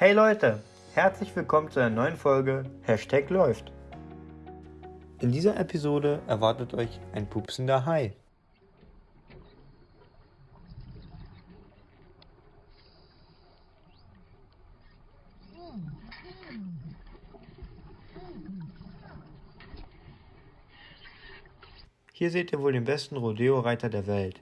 Hey Leute, herzlich willkommen zu einer neuen Folge Hashtag läuft. In dieser Episode erwartet euch ein pupsender Hai. Hier seht ihr wohl den besten Rodeo-Reiter der Welt.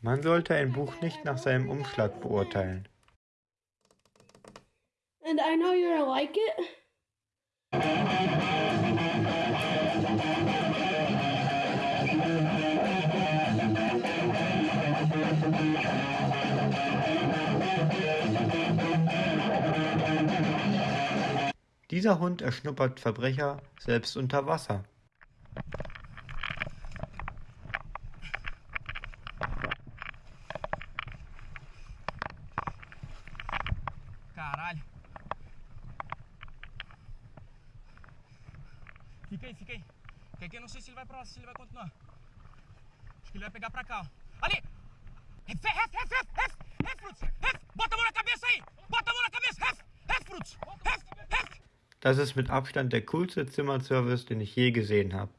Man sollte ein Buch nicht nach seinem Umschlag beurteilen. And I know you're gonna like it. Dieser Hund erschnuppert Verbrecher selbst unter Wasser. Caralho. Fica aí, fica aí. Que aqui eu não sei se ele vai pra lá, se ele vai continuar. Acho que ele vai pegar pra cá, ó. Ali! Ref, ref, ref, ref, ref, ref, ref! Bota a mão na cabeça aí! Bota a mão na cabeça, ref, ref, Fruits, ref, ref! Das ist mit Abstand der coolste Zimmerservice, den ich je gesehen habe.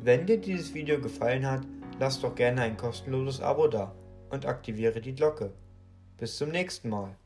Wenn dir dieses Video gefallen hat, lass doch gerne ein kostenloses Abo da und aktiviere die Glocke. Bis zum nächsten Mal.